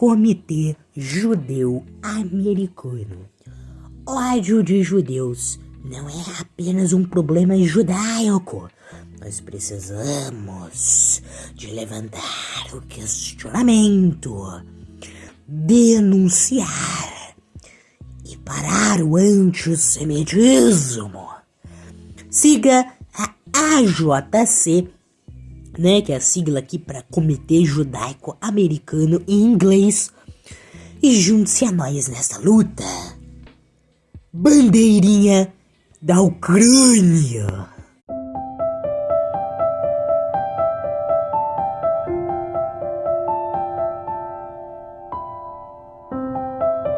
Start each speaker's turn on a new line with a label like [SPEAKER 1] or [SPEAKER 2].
[SPEAKER 1] Comitê Judeu Americano. Ódio de judeus não é apenas um problema judaico. Nós precisamos de levantar o questionamento, denunciar e parar o antissemitismo. Siga a AJC, né, que é a sigla aqui para Comitê Judaico Americano em inglês, e junte-se a nós nessa luta. Bandeirinha da Ucrânia.